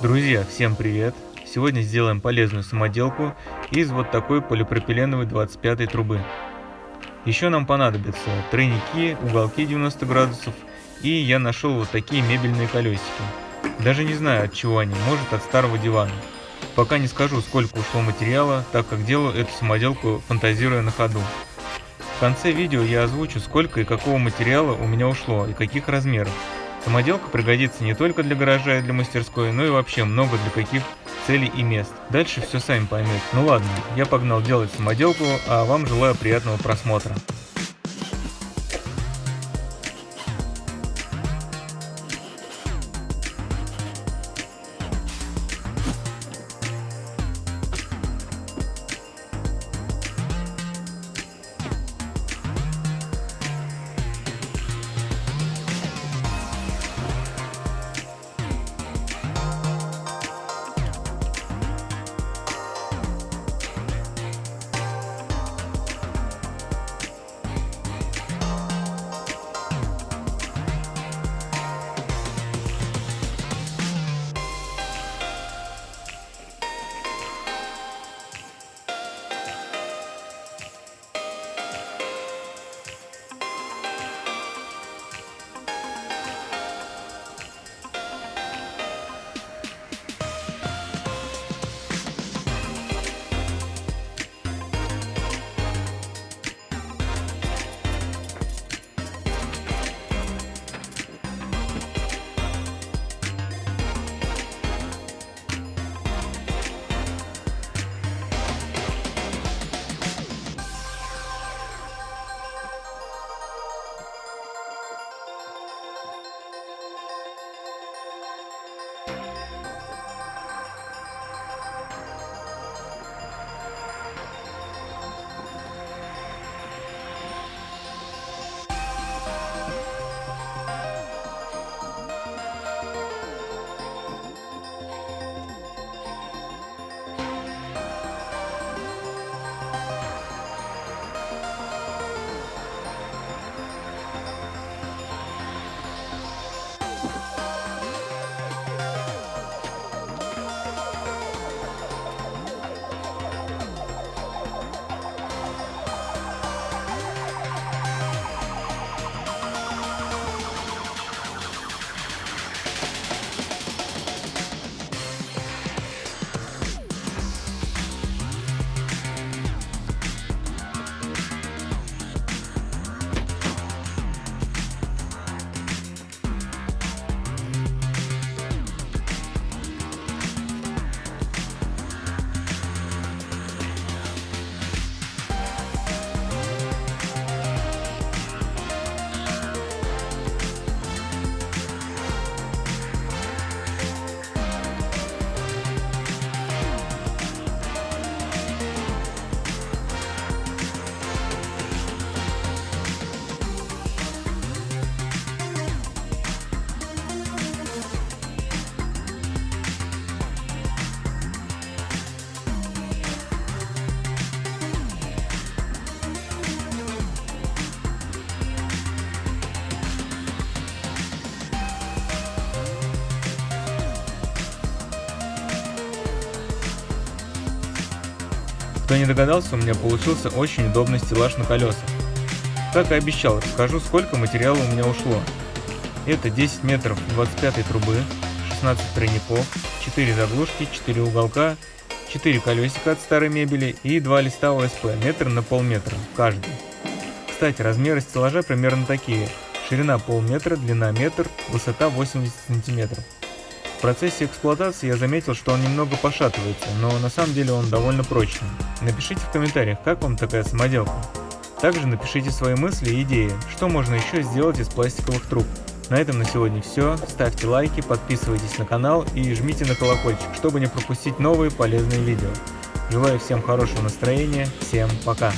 Друзья, всем привет! Сегодня сделаем полезную самоделку из вот такой полипропиленовой 25 трубы. Еще нам понадобятся тройники, уголки 90 градусов и я нашел вот такие мебельные колесики. Даже не знаю от чего они, может от старого дивана. Пока не скажу сколько ушло материала, так как делаю эту самоделку фантазируя на ходу. В конце видео я озвучу сколько и какого материала у меня ушло и каких размеров. Самоделка пригодится не только для гаража и для мастерской, но и вообще много для каких целей и мест. Дальше все сами поймете. Ну ладно, я погнал делать самоделку, а вам желаю приятного просмотра. Кто не догадался, у меня получился очень удобный стеллаж на колесах. Как и обещал, расскажу сколько материала у меня ушло. Это 10 метров 25 трубы, 16 тройников, 4 заглушки, 4 уголка, 4 колесика от старой мебели и 2 листа ОСП, метр на полметра каждый. Кстати, размеры стеллажа примерно такие. Ширина полметра, длина метр, высота 80 сантиметров. В процессе эксплуатации я заметил, что он немного пошатывается, но на самом деле он довольно прочный. Напишите в комментариях, как вам такая самоделка. Также напишите свои мысли и идеи, что можно еще сделать из пластиковых труб. На этом на сегодня все. Ставьте лайки, подписывайтесь на канал и жмите на колокольчик, чтобы не пропустить новые полезные видео. Желаю всем хорошего настроения. Всем пока.